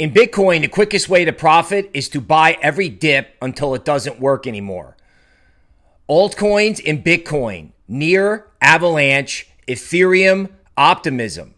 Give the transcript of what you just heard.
In Bitcoin, the quickest way to profit is to buy every dip until it doesn't work anymore. Altcoins in Bitcoin, Near, Avalanche, Ethereum, Optimism.